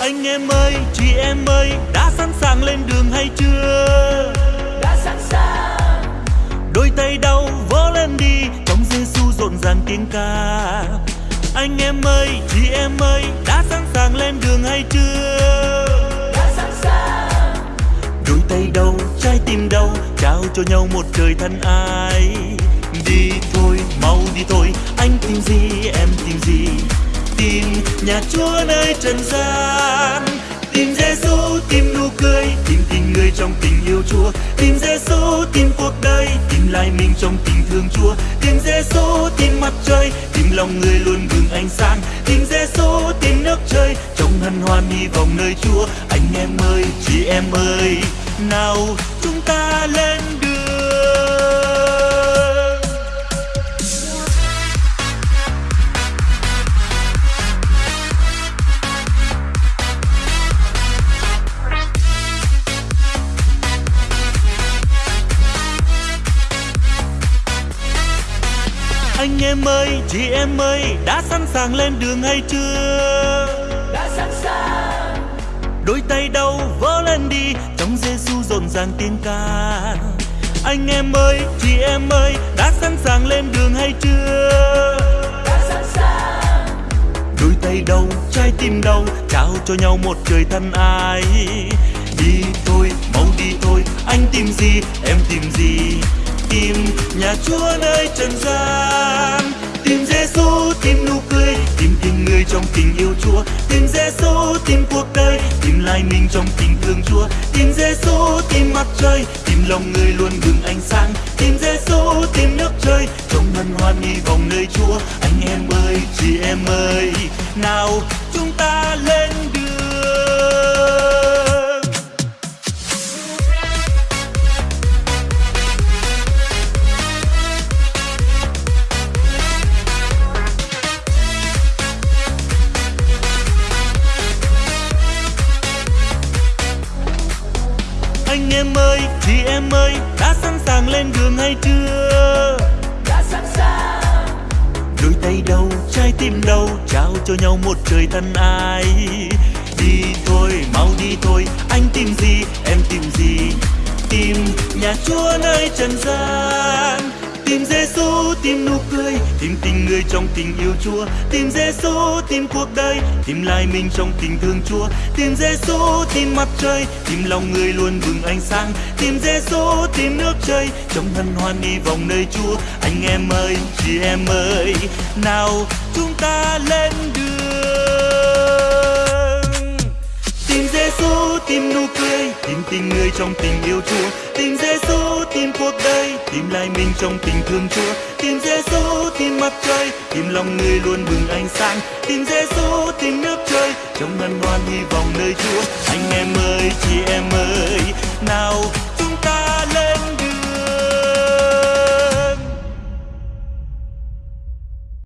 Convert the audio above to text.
anh em ơi chị em ơi đã sẵn sàng lên đường hay chưa? Đã sẵn sàng. Đôi tay đau vỗ lên đi trong Giêsu rộn ràng tiếng ca. Anh em ơi chị em ơi đã sẵn sàng lên đường hay chưa? Đã sẵn sàng. Đôi tay đâu trái tim đâu trao cho nhau một trời thân ai. Đi thôi mau đi thôi anh tìm gì em tìm gì nhà chúa nơi trần gian. Tìm giêsu tìm nụ cười, tìm tình người trong tình yêu chúa. Tìm giêsu tìm cuộc đời, tìm lại mình trong tình thương chúa. Tìm giêsu tìm mặt trời, tìm lòng người luôn bừng ánh sáng. Tìm giêsu tìm nước trời, trong hân hoan hy vọng nơi chúa. Anh em ơi, chị em ơi, nào chúng ta anh em ơi chị em ơi đã sẵn sàng lên đường hay chưa? Đã sẵn sàng. Đôi tay đâu vỗ lên đi trong Giêsu rộn ràng tiếng ca. Anh em ơi chị em ơi đã sẵn sàng lên đường hay chưa? Đã sẵn sàng. Đôi tay đâu trái tim đâu trao cho nhau một trời thân ai. Đi thôi mau đi thôi anh tìm gì em tìm gì? Tìm nhà chúa nơi trần gian trong tình yêu chúa. Tìm giêsu tìm cuộc đời tìm lại mình trong tình thương chúa. Tìm giêsu tìm mặt trời tìm lòng người luôn bừng ánh sáng. Tìm giêsu tìm nước trời, trong hân hoan hy vọng nơi chúa. Anh em ơi, chị em ơi, nào chúng ta lên đường anh em ơi chị em ơi đã sẵn sàng lên đường hay chưa? Đã sẵn sàng. Đôi tay đâu trái tim đâu trao cho nhau một trời thân ai. Đi thôi mau đi thôi anh tìm gì em tìm gì? Tìm nhà chúa nơi trần gian tìm giêsu tìm nụ cười, tìm tình người trong tình yêu chúa, tìm giêsu tìm cuộc đời, tìm lại mình trong tình thương chúa, tìm giêsu tìm mặt trời, tìm lòng người luôn bừng ánh sáng, tìm giêsu tìm nước trời, trong hân hoan đi vòng nơi chúa. Anh em ơi, chị em ơi, nào chúng ta lên đường. Tìm Giêsu tìm nụ cười tìm tình người trong tình yêu Chúa. Tìm Giêsu tìm cuộc đời. Tìm lại mình trong tình thương Chúa. Tìm Giêsu tìm mặt trời. Tìm lòng người luôn bừng ánh sáng. Tìm Giêsu tìm nước trời. Trong ngân hoan hy vọng nơi Chúa. Anh em ơi, chị em ơi. Nào